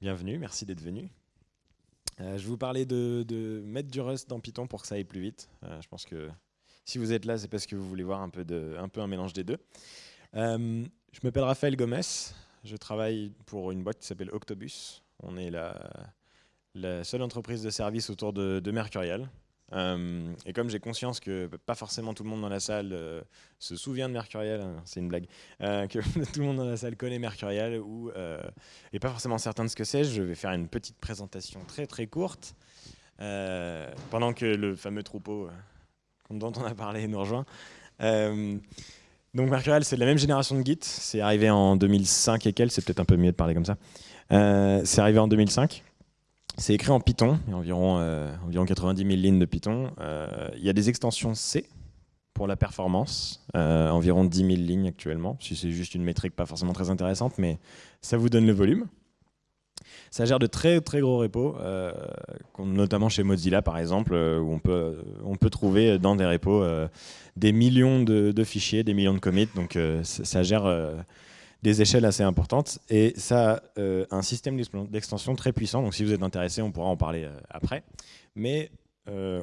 bienvenue, merci d'être venu. Euh, je vous parler de, mettre du Rust dans Python pour que ça aille plus vite. Euh, je pense que si vous êtes là, c'est parce que vous voulez voir un peu, un, mélange des deux. Euh, je m'appelle Raphaël Gomez, je travaille pour une boîte qui s'appelle Octobus. On est la, la, seule entreprise de service autour de, de Mercurial. Euh, et comme j'ai conscience que pas forcément tout le monde dans la salle euh, se souvient de Mercurial, hein, c'est une blague, euh, que tout le monde dans la salle connaît Mercurial ou est pas forcément certain de ce que c'est, je vais faire une petite présentation très très courte pendant que le fameux troupeau dont on a parlé nous rejoint. donc Mercurial, c'est de la même génération de Git, c'est arrivé en 2005 et quel, c'est peut-être un peu mieux de parler comme ça. c'est arrivé en 2005. C'est écrit en Python, il y a environ, euh, environ 90 000 lignes de Python. Euh, il y a des extensions C pour la performance, euh, environ 10 000 lignes actuellement, si c'est juste une métrique pas forcément très intéressante, mais ça vous donne le volume. Ça gère de très très gros repos, notamment chez Mozilla par exemple, où on peut, on peut trouver dans des repos des millions de, de, fichiers, des millions de commits, donc ça gère des échelles assez importantes. Et ça a euh, un système d'extension très puissant. Donc si vous êtes intéressé, on pourra en parler euh, après. Mais euh,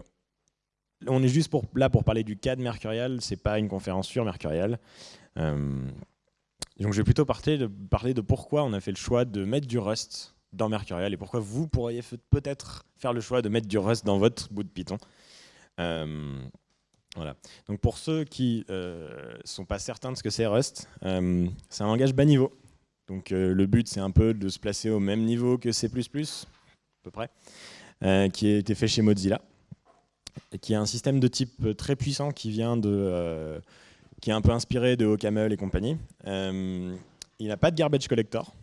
on est juste pour, là pour parler du cas de Mercurial. Ce n'est pas une conférence sur Mercurial. donc je vais plutôt de, parler de pourquoi on a fait le choix de mettre du Rust dans Mercurial et pourquoi vous pourriez peut-être faire le choix de mettre du Rust dans votre bout de Python. Voilà. Donc pour ceux qui ne euh, sont pas certains de ce que c'est Rust, euh, c'est un langage bas niveau. Donc euh, le but c'est un peu de se placer au même niveau que C++, à peu près, qui a été fait chez Mozilla, et qui est un système de type très puissant qui vient de, qui est un peu inspiré de OCaml et compagnie. il n'a pas de garbage collector,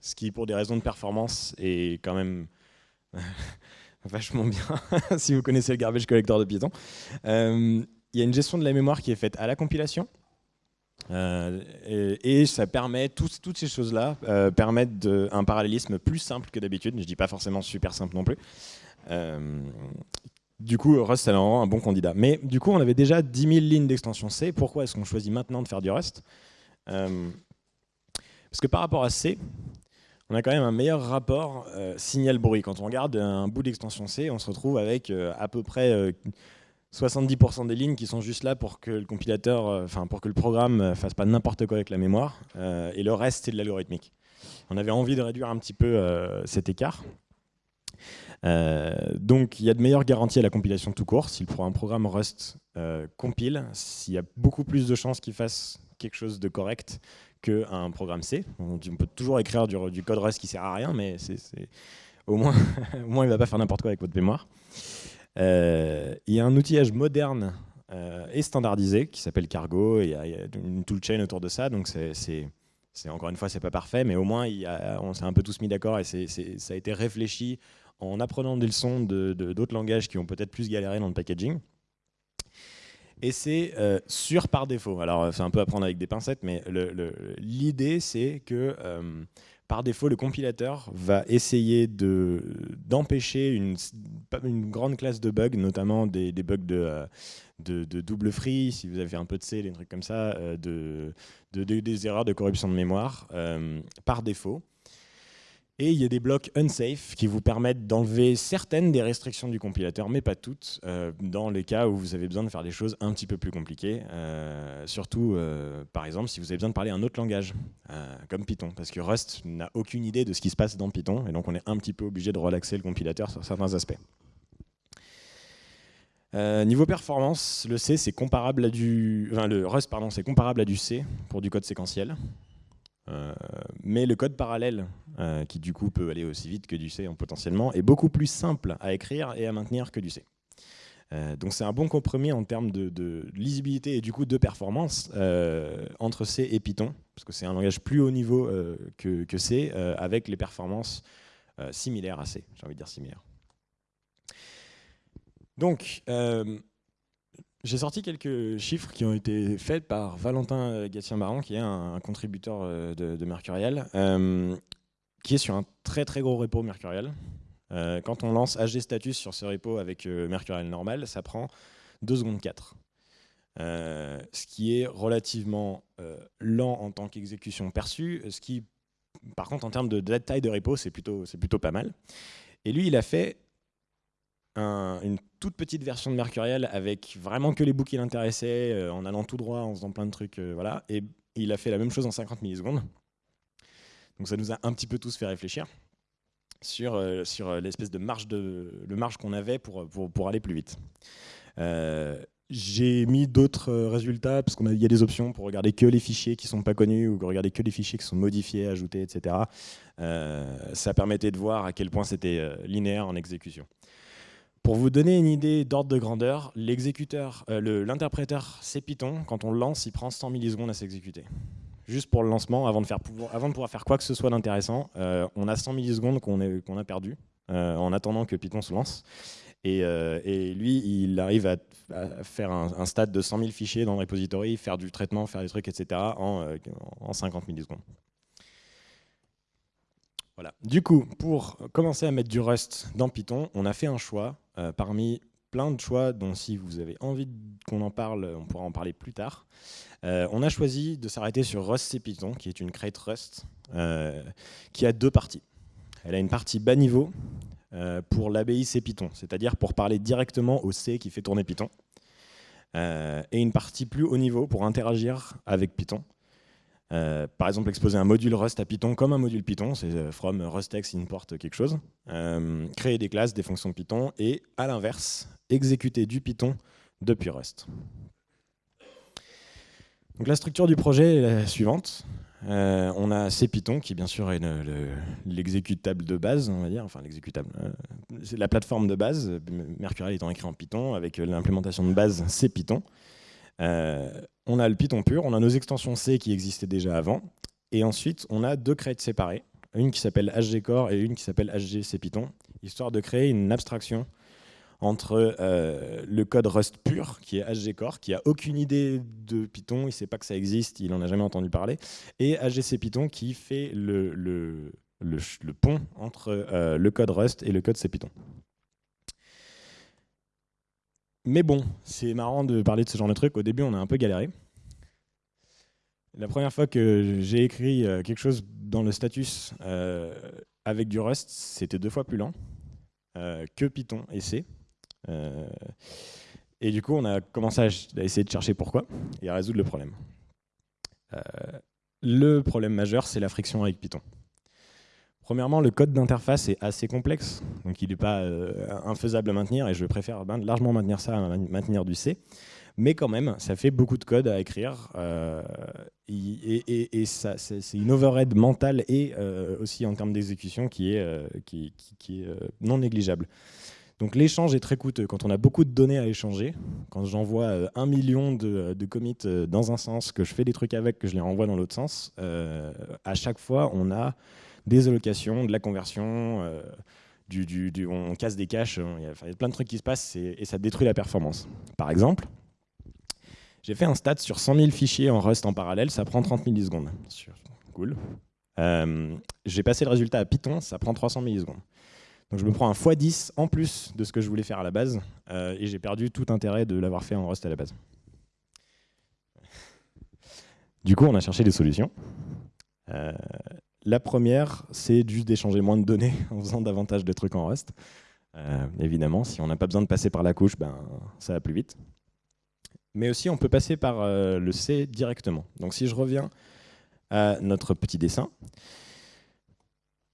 ce qui pour des raisons de performance est quand même vachement bien si vous connaissez le garbage collector de Python. Euh, il y a une gestion de la mémoire qui est faite à la compilation. Euh, et, ça permet, toutes ces choses-là euh, permettent un parallélisme plus simple que d'habitude. Je dis pas forcément super simple non plus. du coup, Rust, c'est un bon candidat. Mais du coup, on avait déjà 10 000 lignes d'extension C. Pourquoi est-ce qu'on choisit maintenant de faire du Rust? Parce que par rapport à C, on a quand même un meilleur rapport euh, signal-bruit. Quand on regarde un bout d'extension C, on se retrouve avec euh, à peu près 70% euh, des lignes qui sont juste là pour que le compilateur, enfin pour que le programme fasse pas n'importe quoi avec la mémoire, et le reste c'est de l'algorithmique. On avait envie de réduire un petit peu cet écart. donc il y a de meilleures garanties à la compilation tout court. Si un programme Rust compile, s'il y a beaucoup plus de chances qu'il fasse quelque chose de correct qu'un programme C. On, peut toujours écrire du, code Rust qui sert à rien, mais au, moins, au moins il ne va pas faire n'importe quoi avec votre mémoire. Euh, il y a un outillage moderne euh, et standardisé qui s'appelle Cargo, et il y, a, une toolchain autour de ça, donc c'est encore une fois, c'est pas parfait, mais au moins on s'est un peu tous mis d'accord et ça a été réfléchi en apprenant des leçons d'autres de, langages qui ont peut-être plus galéré dans le packaging. Et c'est euh, sûr par défaut. Alors, c'est un peu à prendre avec des pincettes, mais l'idée, c'est que euh, par défaut, le compilateur va essayer d'empêcher une, grande classe de bugs, notamment des, bugs euh, de, double free, si vous avez un peu de C, des trucs comme ça, de, des erreurs de corruption de mémoire, par défaut. Et il y a des blocs unsafe qui vous permettent d'enlever certaines des restrictions du compilateur, mais pas toutes, euh, dans les cas où vous avez besoin de faire des choses un petit peu plus compliquées. Euh, surtout, euh, par exemple, si vous avez besoin de parler un autre langage, comme Python, parce que Rust n'a aucune idée de ce qui se passe dans Python, et donc on est un petit peu obligé de relaxer le compilateur sur certains aspects. niveau performance, le C c'est comparable à du, enfin, le Rust pardon, c'est comparable à du C pour du code séquentiel. Euh, mais le code parallèle, euh, qui du coup peut aller aussi vite que du C hein, potentiellement, est beaucoup plus simple à écrire et à maintenir que du C. Euh, donc c'est un bon compromis en termes de, lisibilité et du coup de performance entre C et Python, parce que c'est un langage plus haut niveau que, que, C, avec les performances similaires à C, j'ai envie de dire similaires. Donc, j'ai sorti quelques chiffres qui ont été faits par Valentin Gatien-Baran, qui est un, contributeur euh, de, Mercurial, euh, qui est sur un très très gros repo Mercurial. Euh, quand on lance HG status sur ce repo avec Mercurial normal, ça prend 2 secondes 4. ce qui est relativement lent en tant qu'exécution perçue, ce qui par contre, en termes de taille de repo, c'est plutôt pas mal. Et lui, il a fait une toute petite version de Mercurial avec vraiment que les bouts qui l'intéressaient, euh, en allant tout droit, en faisant plein de trucs. Euh, voilà. Et il a fait la même chose en 50 millisecondes. Donc ça nous a un petit peu tous fait réfléchir sur, euh, l'espèce de marge, de, le marge qu'on avait pour, pour, aller plus vite. j'ai mis d'autres résultats, parce qu'il y a des options pour regarder que les fichiers qui ne sont pas connus, ou regarder que les fichiers qui sont modifiés, ajoutés, etc. ça permettait de voir à quel point c'était linéaire en exécution. Pour vous donner une idée d'ordre de grandeur, l'exécuteur, euh, l'interpréteur C Python, quand on le lance, il prend 100 millisecondes à s'exécuter. Juste pour le lancement, avant de, faire, pouvoir faire quoi que ce soit d'intéressant, euh, on a 100 millisecondes qu'on a perdu euh, en attendant que Python se lance. Et, lui, il arrive à, faire un, stade de 100 000 fichiers dans le repository, faire du traitement, faire des trucs, etc. en, en 50 millisecondes. Voilà. Du coup, pour commencer à mettre du Rust dans Python, on a fait un choix euh, parmi plein de choix dont si vous avez envie qu'on en parle, on pourra en parler plus tard. Euh, on a choisi de s'arrêter sur Rust Python, qui est une crate Rust, euh, qui a deux parties. Elle a une partie bas niveau pour l'ABI C Python, c'est-à-dire pour parler directement au C qui fait tourner Python, et une partie plus haut niveau pour interagir avec Python. Euh, par exemple, exposer un module Rust à Python comme un module Python, c'est euh, from rustx import quelque chose. Euh, créer des classes, des fonctions Python et, à l'inverse, exécuter du Python depuis Rust. Donc la structure du projet est la suivante. on a CPython qui bien sûr est l'exécutable de base, on va dire, enfin l'exécutable, c'est la plateforme de base, Mercurial étant écrit en Python avec l'implémentation de base CPython. Euh, on a le Python pur, on a nos extensions C qui existaient déjà avant, et ensuite on a deux crates séparées, une qui s'appelle HGCore et une qui s'appelle HGC Python, histoire de créer une abstraction entre euh, le code Rust pur, qui est HGCore, qui a aucune idée de Python, il ne sait pas que ça existe, il n'en a jamais entendu parler, et HGC Python qui fait le, pont entre euh, le code Rust et le code C Python. Mais bon, c'est marrant de parler de ce genre de truc. Au début, on a un peu galéré. La première fois que j'ai écrit euh, quelque chose dans le status euh, avec du Rust, c'était deux fois plus lent euh, que Python et C. et du coup, on a commencé à, essayer de chercher pourquoi et à résoudre le problème. le problème majeur, c'est la friction avec Python. Premièrement, le code d'interface est assez complexe, donc il n'est pas euh, infaisable à maintenir, et je préfère largement maintenir ça à maintenir du C. Mais quand même, ça fait beaucoup de code à écrire, euh, et, c'est une overhead mentale et euh, aussi en termes d'exécution qui est, qui, est non négligeable. Donc l'échange est très coûteux. Quand on a beaucoup de données à échanger, quand j'envoie un million de, de, commits dans un sens, que je fais des trucs avec, que je les renvoie dans l'autre sens, à chaque fois, on a des allocations, de la conversion, euh, du, on casse des caches, il y, a, plein de trucs qui se passent et, ça détruit la performance. Par exemple, j'ai fait un stat sur 100 000 fichiers en Rust en parallèle, ça prend 30 millisecondes. Cool. Euh, j'ai passé le résultat à Python, ça prend 300 millisecondes. Donc je me prends un x10 en plus de ce que je voulais faire à la base, euh, et j'ai perdu tout intérêt de l'avoir fait en Rust à la base. Du coup, on a cherché des solutions. La première, c'est juste d'échanger moins de données en faisant davantage de trucs en Rust. Euh, évidemment, si on n'a pas besoin de passer par la couche, ben, ça va plus vite. Mais aussi, on peut passer par euh, le C directement. Donc si je reviens à notre petit dessin,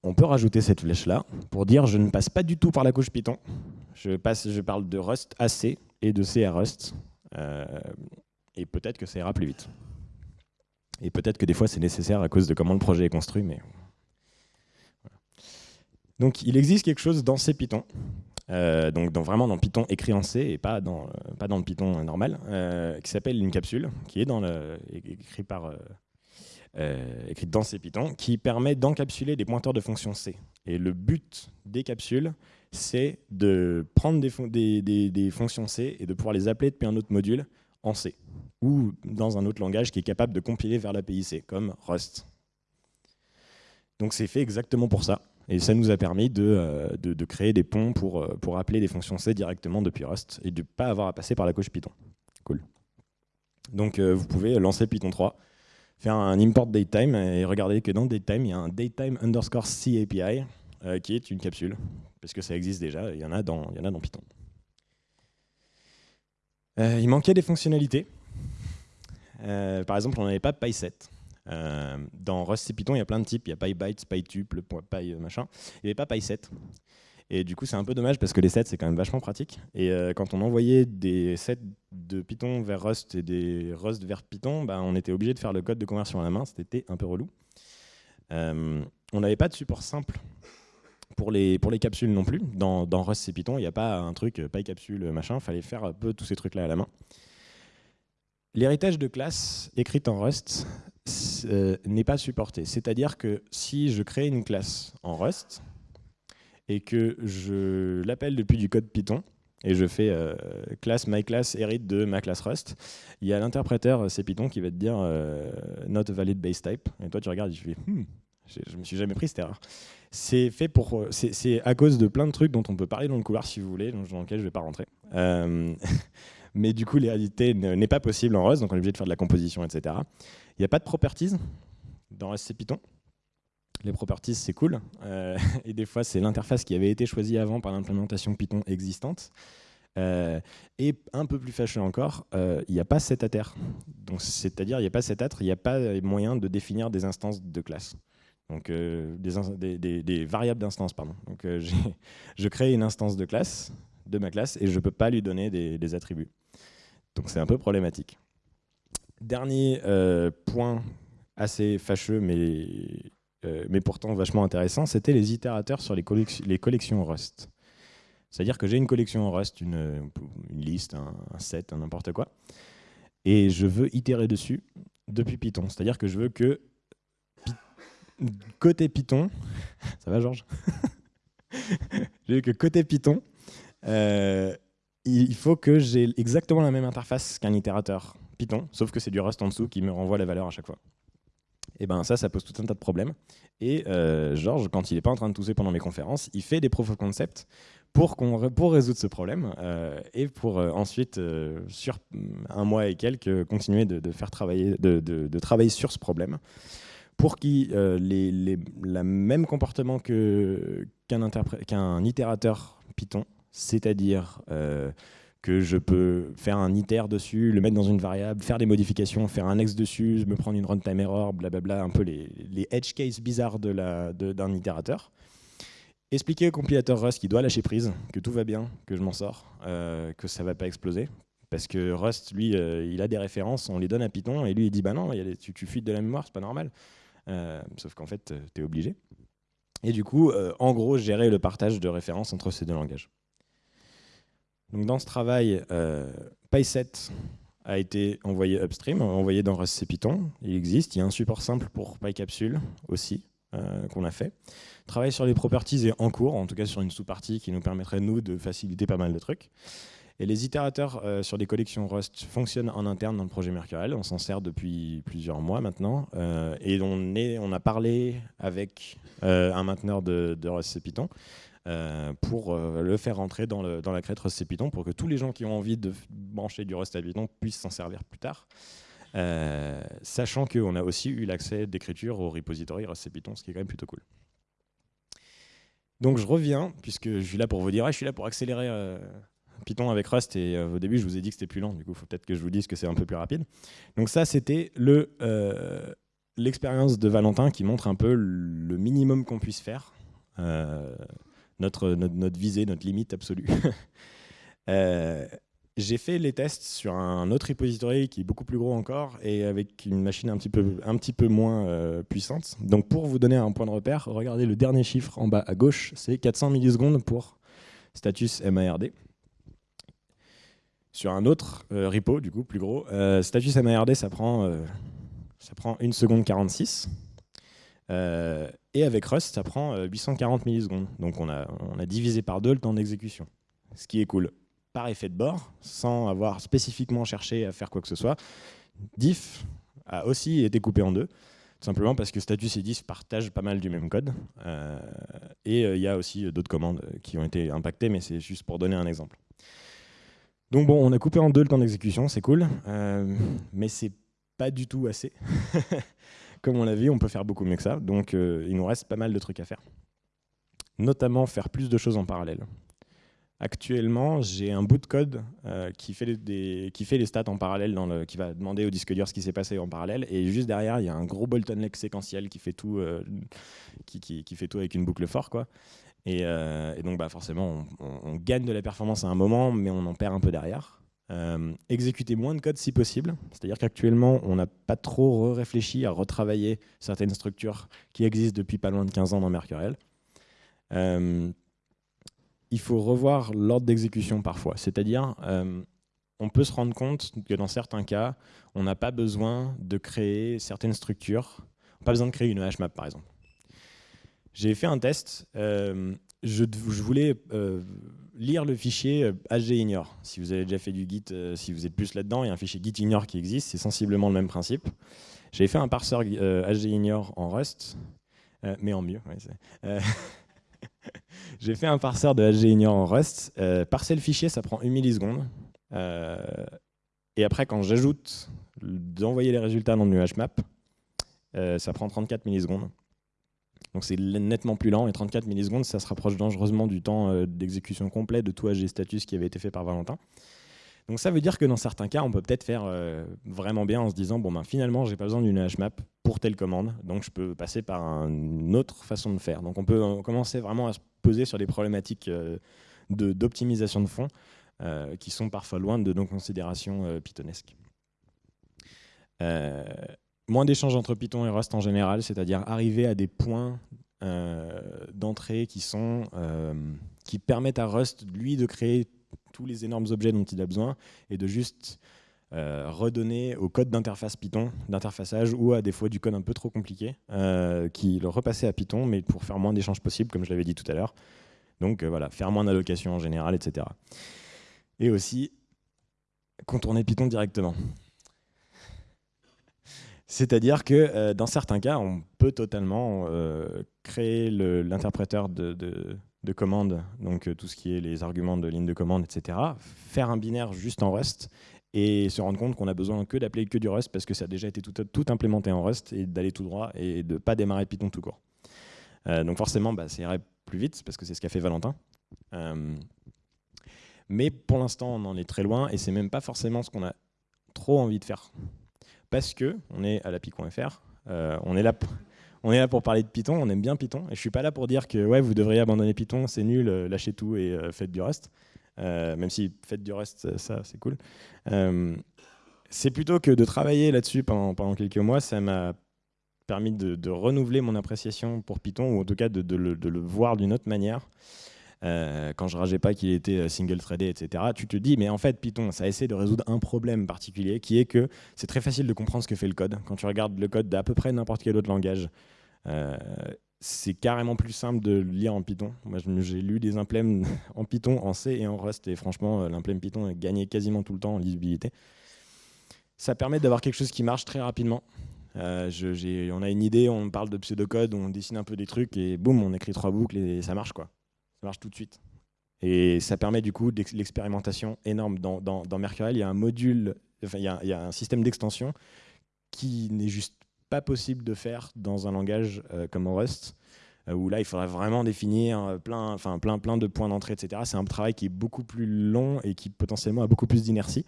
on peut rajouter cette flèche-là pour dire je ne passe pas du tout par la couche Python. Je, parle de Rust à C et de C à Rust. Euh, et peut-être que ça ira plus vite. Et peut-être que des fois c'est nécessaire à cause de comment le projet est construit. Mais... Donc il existe quelque chose dans C Python, euh, donc vraiment dans Python écrit en C et pas dans, euh, pas dans le Python normal, euh, qui s'appelle une capsule, qui est dans le, écrit par, écrite dans C Python, qui permet d'encapsuler des pointeurs de fonctions C. Et le but des capsules, c'est de prendre des, des, des, fonctions C et de pouvoir les appeler depuis un autre module C ou dans un autre langage qui est capable de compiler vers l'API C, comme Rust. Donc c'est fait exactement pour ça. Et ça nous a permis de, euh, créer des ponts pour, euh, appeler des fonctions C directement depuis Rust et de ne pas avoir à passer par la couche Python. Cool. Donc euh, vous pouvez lancer Python 3, faire un import datetime et regardez que dans datetime, il y a un datetime underscore C API qui est une capsule, parce que ça existe déjà, il y en a dans Python. Il manquait des fonctionnalités. par exemple, on n'avait pas PySet. Euh, dans Rust et Python, il y a plein de types. Il y a PyBytes, PyTuple, Py machin. Il n'y avait pas PySet. Et du coup, c'est un peu dommage parce que les sets, c'est quand même vachement pratique. Et euh, quand on envoyait des sets de Python vers Rust et des Rust vers Python, bah, on était obligé de faire le code de conversion à la main. C'était un peu relou. Euh, on n'avait pas de support simple pour les, pour les capsules non plus. Dans, dans Rust et Python, il n'y a pas un truc PyCapsule, machin. Il fallait faire un peu tous ces trucs-là à la main. L'héritage de classe écrite en Rust euh, n'est pas supporté. C'est-à-dire que si je crée une classe en Rust et que je l'appelle depuis du code Python, et je fais euh, classe myClass hérite de ma classe Rust, il y a l'interpréteur euh, c'est Python qui va te dire not valid base type. Et toi tu regardes et tu fais hmm, je, me suis jamais pris cette erreur. C'est fait pour, c'est à cause de plein de trucs dont on peut parler dans le couloir si vous voulez, dans lequel je vais pas rentrer. mais du coup l'hérité n'est pas possible en Rust, donc on est obligé de faire de la composition, etc. Il n'y a pas de properties dans SC Python. Les properties, c'est cool. Euh, et des fois, c'est l'interface qui avait été choisie avant par l'implémentation Python existante. Euh, et un peu plus fâcheux encore, euh, il n'y a pas cet terre. C'est-à-dire, il n'y a pas cet il n'y a pas moyen de définir des instances de classe. Donc, des, des, variables d'instance, pardon. Donc, je crée une instance de classe, de ma classe, et je ne peux pas lui donner des attributs. Donc, c'est un peu problématique. Dernier euh, point assez fâcheux, mais, euh, mais pourtant vachement intéressant, c'était les itérateurs sur les, collections Rust. C'est-à-dire que j'ai une collection Rust, une, liste, un, set, n'importe quoi, et je veux itérer dessus depuis Python. C'est-à-dire que je veux que côté Python, ça va Georges Je veux que côté Python, euh, il faut que j'ai exactement la même interface qu'un itérateur. Python, sauf que c'est du Rust en dessous qui me renvoie la valeur à chaque fois. Et ben ça, ça pose tout un tas de problèmes. Et euh, Georges, quand il n'est pas en train de tousser pendant mes conférences, il fait des proof of concept pour, pour résoudre ce problème euh, et pour ensuite, sur un mois et quelques, continuer de, faire travailler, de, travailler sur ce problème pour qu'il les, les, le même comportement qu'un qu'un itérateur Python, c'est-à-dire que je peux faire un iter dessus, le mettre dans une variable, faire des modifications, faire un ex dessus, me prendre une runtime error, blablabla, un peu les, les edge cases bizarres de d'un itérateur. Expliquer au compilateur Rust qu'il doit lâcher prise, que tout va bien, que je m'en sors, euh, que ça va pas exploser. Parce que Rust, lui, euh, il a des références, on les donne à Python, et lui, il dit bah non, tu, tu fuites de la mémoire, c'est pas normal. Euh, sauf qu'en fait, tu es obligé. Et du coup, en gros, gérer le partage de références entre ces deux langages. Donc dans ce travail, euh, PySet a été envoyé upstream, envoyé dans Rust Python. Il existe, il y a un support simple pour PyCapsule aussi euh, qu'on a fait. travail sur les properties est en cours, en tout cas sur une sous-partie qui nous permettrait, nous, de faciliter pas mal de trucs. Et les itérateurs euh, sur des collections Rust fonctionnent en interne dans le projet Mercurial. On s'en sert depuis plusieurs mois maintenant. et on, a parlé avec un mainteneur de, Rust Python euh, pour euh, le faire rentrer dans, la crête Rust Python pour que tous les gens qui ont envie de brancher du Rust à Python puissent s'en servir plus tard. Euh, sachant qu'on a aussi eu l'accès d'écriture au repository Rust Python, ce qui est quand même plutôt cool. Donc je reviens, puisque je suis là pour vous dire, ah, je suis là pour accélérer Python avec Rust, et au début je vous ai dit que c'était plus lent, du coup il faut peut-être que je vous dise que c'est un peu plus rapide. Donc ça c'était l'expérience de Valentin qui montre un peu le minimum qu'on puisse faire notre, notre, visée, notre limite absolue. Euh, j'ai fait les tests sur un autre repository qui est beaucoup plus gros encore et avec une machine un petit peu, un petit peu moins euh, puissante. Donc pour vous donner un point de repère, regardez le dernier chiffre en bas à gauche, c'est 400 millisecondes pour status MARD. Sur un autre euh, repo, du coup, plus gros, status MARD, ça prend, ça prend 1 seconde 46. Et avec Rust, ça prend 840 euh, millisecondes. Donc on a, on a divisé par deux le temps d'exécution. Ce qui est cool. Par effet de bord, sans avoir spécifiquement cherché à faire quoi que ce soit, diff a aussi été coupé en deux. Tout simplement parce que status et diff partagent pas mal du même code. Euh, et euh, il y a aussi d'autres commandes qui ont été impactées, mais c'est juste pour donner un exemple. Donc bon, on a coupé en deux le temps d'exécution, c'est cool, mais c'est pas du tout assez. Comme on l'a vu, on peut faire beaucoup mieux que ça. Donc il nous reste pas mal de trucs à faire. Notamment faire plus de choses en parallèle. Actuellement, j'ai un bout de code euh, qui, fait des, qui fait les stats en parallèle, dans le, qui va demander au disque dur ce qui s'est passé en parallèle. Et juste derrière, il y a un gros bottleneck séquentiel qui fait tout, euh, qui, qui, fait tout avec une boucle fort. Quoi. Et, euh, et donc, bah, forcément, on, gagne de la performance à un moment, mais on en perd un peu derrière. exécuter moins de code si possible. C'est-à-dire qu'actuellement, on n'a pas trop réfléchi à retravailler certaines structures qui existent depuis pas loin de 15 ans dans Mercurial il faut revoir l'ordre d'exécution parfois. C'est-à-dire, euh, on peut se rendre compte que dans certains cas, on n'a pas besoin de créer certaines structures. Pas besoin de créer une HMAP, par exemple. J'ai fait un test. Euh, je, voulais euh, lire le fichier hgignore. Si vous avez déjà fait du Git, si vous êtes plus là-dedans, il y a un fichier gitignore qui existe. C'est sensiblement le même principe. J'ai fait un parseur hgignore en Rust, mais en mieux. J'ai fait un parseur de hgignore en Rust. Euh, parser le fichier, ça prend une milliseconde. Euh, et après, quand j'ajoute d'envoyer les résultats dans le HMAP, euh, ça prend 34 millisecondes. Donc c'est nettement plus lent et 34 millisecondes, ça se rapproche dangereusement du temps euh, d'exécution complet de tout hgstatus qui avait été fait par Valentin. Donc ça veut dire que dans certains cas, on peut peut-être faire euh, vraiment bien en se disant, bon ben finalement, j'ai pas besoin d'une HMAP pour telle commande, donc je peux passer par une autre façon de faire. Donc on peut commencer vraiment à se poser sur des problématiques euh, d'optimisation de, fond qui sont parfois loin de nos considérations pythonesques. Moins d'échanges entre Python et Rust en général, c'est-à-dire arriver à des points d'entrée qui sont qui permettent à Rust lui de créer tous les énormes objets dont il a besoin et de juste euh, redonner au code d'interface Python, d'interfaçage ou à des fois du code un peu trop compliqué, euh, qui le repasser à Python, mais pour faire moins d'échanges possibles, comme je l'avais dit tout à l'heure. Donc euh, voilà, faire moins d'allocations en général, etc. Et aussi contourner Python directement. C'est-à-dire que dans certains cas, on peut totalement créer l'interpréteur de, de commande, donc euh, tout ce qui est les arguments de ligne de commande, etc. Faire un binaire juste en Rust et se rendre compte qu'on a besoin que d'appeler que du Rust parce que ça a déjà été tout, implémenté en Rust et d'aller tout droit et de ne pas démarrer Python tout court. Euh, donc forcément, bah, ça irait plus vite parce que c'est ce qu'a fait Valentin. Euh, mais pour l'instant, on en est très loin et c'est même pas forcément ce qu'on a trop envie de faire. Parce que on est à l'api.fr, on est là on est là pour parler de Python, on aime bien Python, et je suis pas là pour dire que ouais, vous devriez abandonner Python, c'est nul, euh, lâchez tout et euh, faites du Rust. Euh, même si faites du Rust, ça c'est cool. c'est plutôt que de travailler là-dessus pendant quelques mois, ça m'a permis de, renouveler mon appréciation pour Python, ou en tout cas de, le, voir d'une autre manière. Quand je rageais pas qu'il était single-threadé, etc., tu te dis, mais en fait, Python, ça essaie de résoudre un problème particulier, qui est que c'est très facile de comprendre ce que fait le code. Quand tu regardes le code d'à peu près n'importe quel autre langage, euh, c'est carrément plus simple de lire en Python. Moi, j'ai lu des implèmes en Python, en C et en Rust, et franchement, euh, l'implème Python a gagné quasiment tout le temps en lisibilité. Ça permet d'avoir quelque chose qui marche très rapidement. Euh, on a une idée, on parle de pseudocode, on dessine un peu des trucs, et boum, on écrit trois boucles et ça marche quoi. Ça marche tout de suite. Et ça permet du coup l'expérimentation énorme. Dans, dans, Mercurial, il y a un module, enfin, il y a un système d'extension qui n'est juste pas possible de faire dans un langage euh, comme Rust, euh, où là, il faudrait vraiment définir euh, plein, enfin, plein, plein de points d'entrée, etc. C'est un travail qui est beaucoup plus long et qui potentiellement a beaucoup plus d'inertie.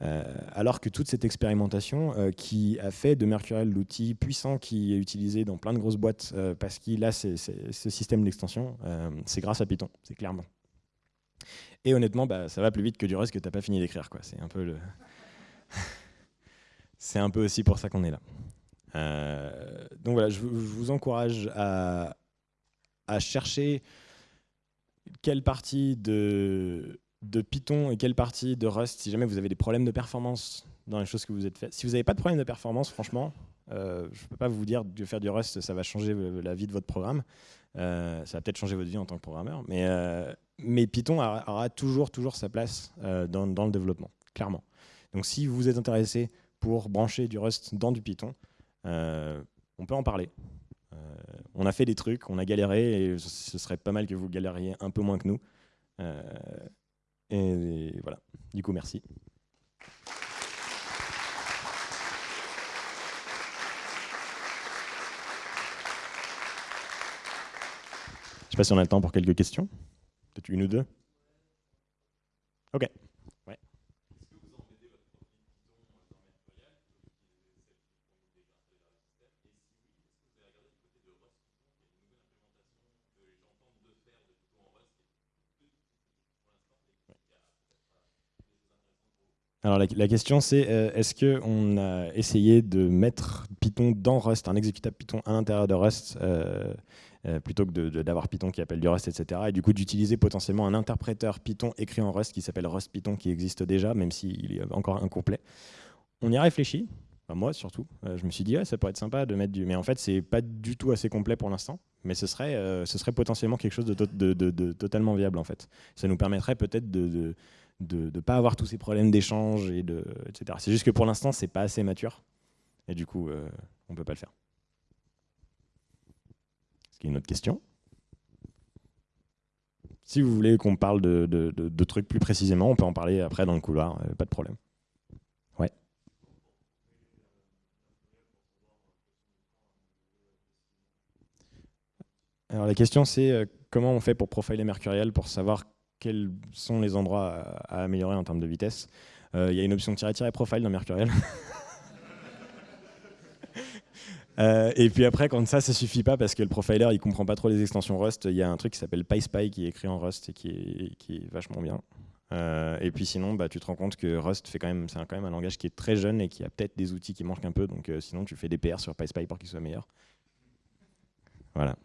Alors que toute cette expérimentation qui a fait de Mercurial l'outil puissant qui est utilisé dans plein de grosses boîtes parce qu'il a ce système d'extension, c'est grâce à Python, c'est clairement. Et honnêtement, bah, ça va plus vite que du Rust que tu n'as pas fini d'écrire. C'est un peu c'est un peu aussi pour ça qu'on est là. Euh, donc voilà, je, vous encourage à, chercher quelle partie de, de Python et quelle partie de Rust, si jamais vous avez des problèmes de performance dans les choses que vous êtes faites. Si vous n'avez pas de problème de performance, franchement, euh, je ne peux pas vous dire que faire du Rust, ça va changer la vie de votre programme. Euh, ça va peut-être changer votre vie en tant que programmeur, mais, mais Python aura, toujours, toujours sa place dans, le développement, clairement. Donc si vous êtes intéressé pour brancher du Rust dans du Python, euh, on peut en parler. Euh, on a fait des trucs, on a galéré, et ce serait pas mal que vous galériez un peu moins que nous. Et voilà. Du coup, merci. Je ne sais pas si on a le temps pour quelques questions. Peut-être une ou deux. OK. Alors la, question c'est euh, est-ce qu'on a essayé de mettre Python dans Rust, un exécutable Python à l'intérieur de Rust, euh, euh, plutôt que d'avoir Python qui appelle du Rust, etc. Et du coup d'utiliser potentiellement un interpréteur Python écrit en Rust qui s'appelle Rust Python qui existe déjà, même s'il est encore incomplet. On y a réfléchi, moi surtout. je me suis dit ouais, ça pourrait être sympa de mettre du... Mais en fait c'est pas du tout assez complet pour l'instant. Mais ce serait, ce serait potentiellement quelque chose de, de, totalement viable en fait. Ça nous permettrait peut-être de de ne pas avoir tous ces problèmes d'échange, et de, etc. C'est juste que pour l'instant, c'est pas assez mature. Et du coup, euh, on ne peut pas le faire. Est-ce qu'il y a une autre question? Si vous voulez qu'on parle de, trucs plus précisément, on peut en parler après dans le couloir, euh, pas de problème. Ouais. Alors la question c'est euh, comment on fait pour profiler Mercurial pour savoir quels sont les endroits à, améliorer en termes de vitesse. Euh, il y a une option tirer profile dans Mercurial. Euh, et puis après, quand ça, ça suffit pas parce que le profiler il comprend pas trop les extensions Rust, il y a un truc qui s'appelle PySpy qui est écrit en Rust et qui est, qui est vachement bien. Euh, et puis sinon, bah, tu te rends compte que Rust fait quand même, c'est quand même un langage qui est très jeune et qui a peut-être des outils qui manquent un peu. Donc sinon, tu fais des PR sur PySpy pour qu'il soit meilleur. Voilà.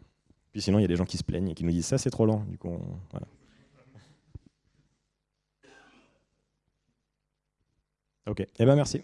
Puis sinon, il y a des gens qui se plaignent et qui nous disent ça, c'est trop lent. Du coup, voilà. Ok, eh ben merci.